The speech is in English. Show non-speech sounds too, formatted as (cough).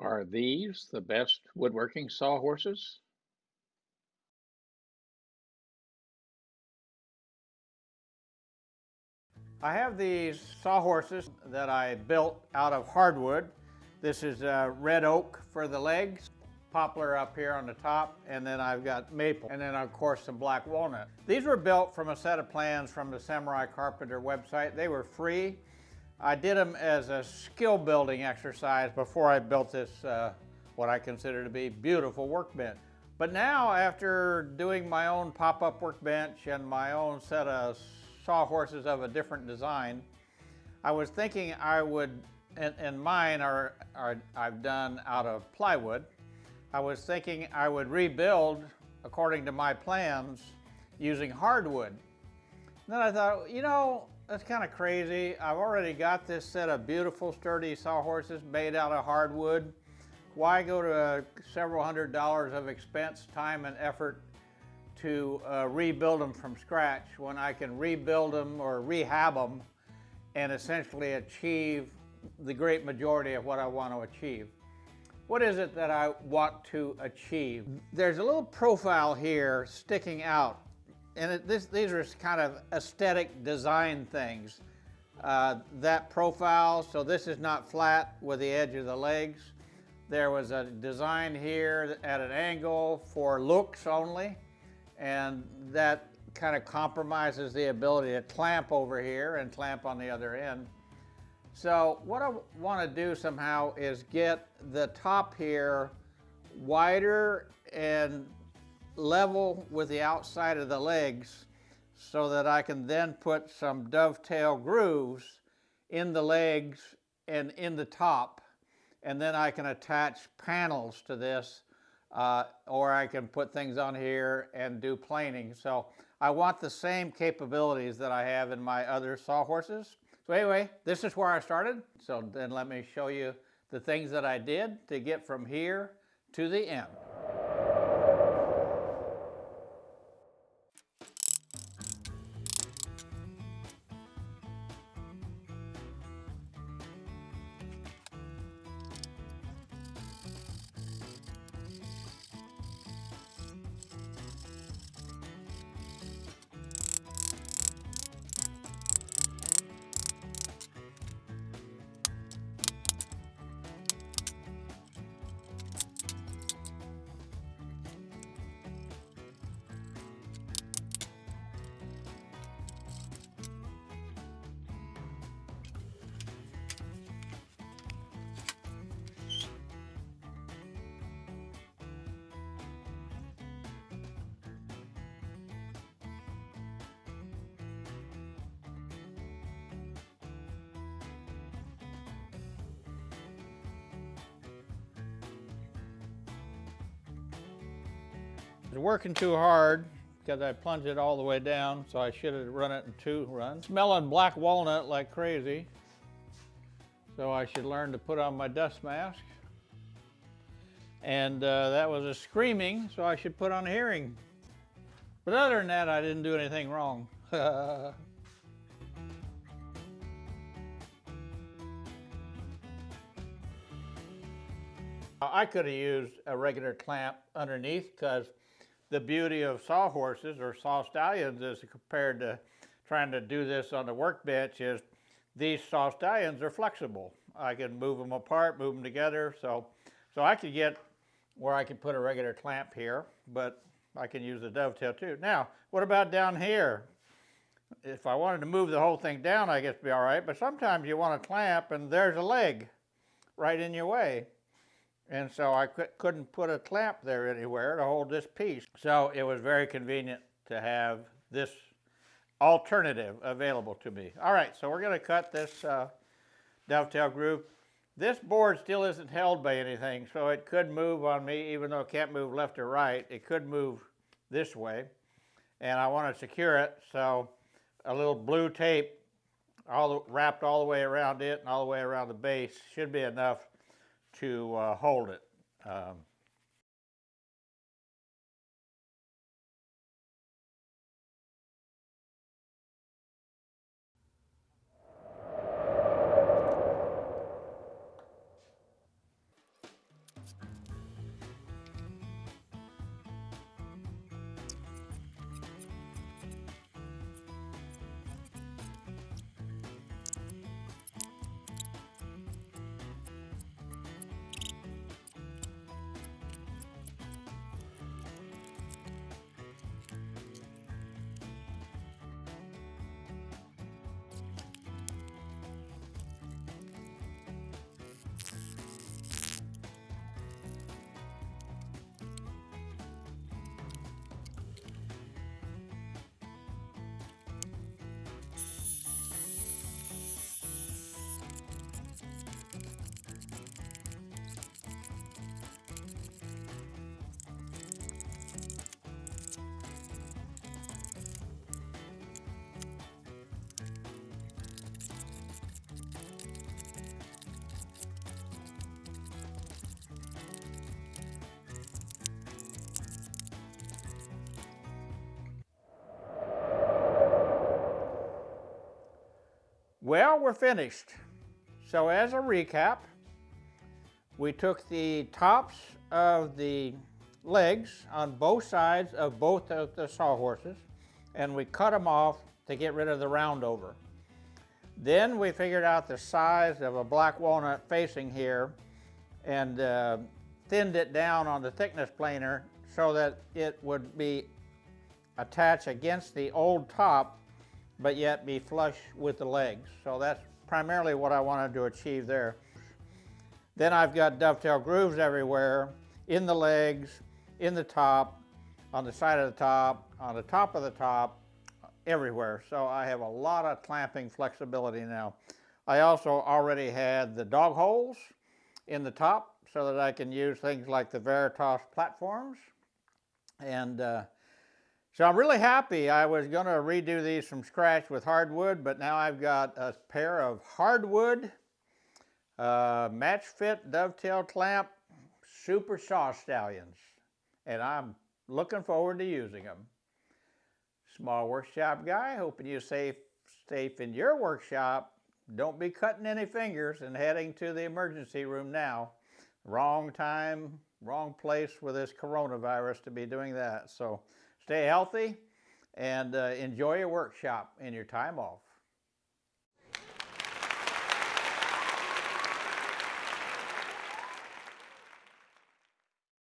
Are these the best woodworking sawhorses? I have these sawhorses that I built out of hardwood. This is uh, red oak for the legs, poplar up here on the top, and then I've got maple, and then of course some black walnut. These were built from a set of plans from the Samurai Carpenter website. They were free. I did them as a skill building exercise before I built this, uh, what I consider to be beautiful workbench. But now after doing my own pop-up workbench and my own set of sawhorses of a different design, I was thinking I would, and, and mine are, are I've done out of plywood. I was thinking I would rebuild according to my plans using hardwood. And then I thought, you know, that's kind of crazy. I've already got this set of beautiful sturdy sawhorses made out of hardwood. Why go to uh, several hundred dollars of expense, time, and effort to uh, rebuild them from scratch when I can rebuild them or rehab them and essentially achieve the great majority of what I want to achieve. What is it that I want to achieve? There's a little profile here sticking out and this, these are kind of aesthetic design things. Uh, that profile, so this is not flat with the edge of the legs. There was a design here at an angle for looks only and that kind of compromises the ability to clamp over here and clamp on the other end. So what I want to do somehow is get the top here wider and level with the outside of the legs so that I can then put some dovetail grooves in the legs and in the top and then I can attach panels to this uh, or I can put things on here and do planing. So I want the same capabilities that I have in my other sawhorses. So anyway, this is where I started. So then let me show you the things that I did to get from here to the end. Was working too hard because I plunged it all the way down, so I should have run it in two runs. Smelling black walnut like crazy, so I should learn to put on my dust mask. And uh, that was a screaming, so I should put on a hearing. But other than that, I didn't do anything wrong. (laughs) I could have used a regular clamp underneath because the beauty of sawhorses or saw stallions is compared to trying to do this on the workbench is these saw stallions are flexible. I can move them apart, move them together. So, so I could get where I could put a regular clamp here, but I can use the dovetail too. Now, what about down here? If I wanted to move the whole thing down, I guess it'd be all right, but sometimes you want to clamp and there's a leg right in your way. And so I couldn't put a clamp there anywhere to hold this piece. So it was very convenient to have this alternative available to me. All right, so we're going to cut this uh, dovetail groove. This board still isn't held by anything, so it could move on me, even though it can't move left or right. It could move this way, and I want to secure it, so a little blue tape all the, wrapped all the way around it and all the way around the base should be enough to uh, hold it. Um, Well, we're finished. So as a recap, we took the tops of the legs on both sides of both of the sawhorses and we cut them off to get rid of the roundover. Then we figured out the size of a black walnut facing here and uh, thinned it down on the thickness planer so that it would be attached against the old top but yet be flush with the legs. So that's primarily what I wanted to achieve there. Then I've got dovetail grooves everywhere, in the legs, in the top, on the side of the top, on the top of the top, everywhere. So I have a lot of clamping flexibility now. I also already had the dog holes in the top so that I can use things like the Veritas platforms. And uh, so I'm really happy. I was going to redo these from scratch with hardwood, but now I've got a pair of hardwood uh, match fit dovetail clamp super saw stallions, and I'm looking forward to using them. Small workshop guy, hoping you safe safe in your workshop. Don't be cutting any fingers and heading to the emergency room now. Wrong time, wrong place with this coronavirus to be doing that. So stay healthy and uh, enjoy your workshop and your time off.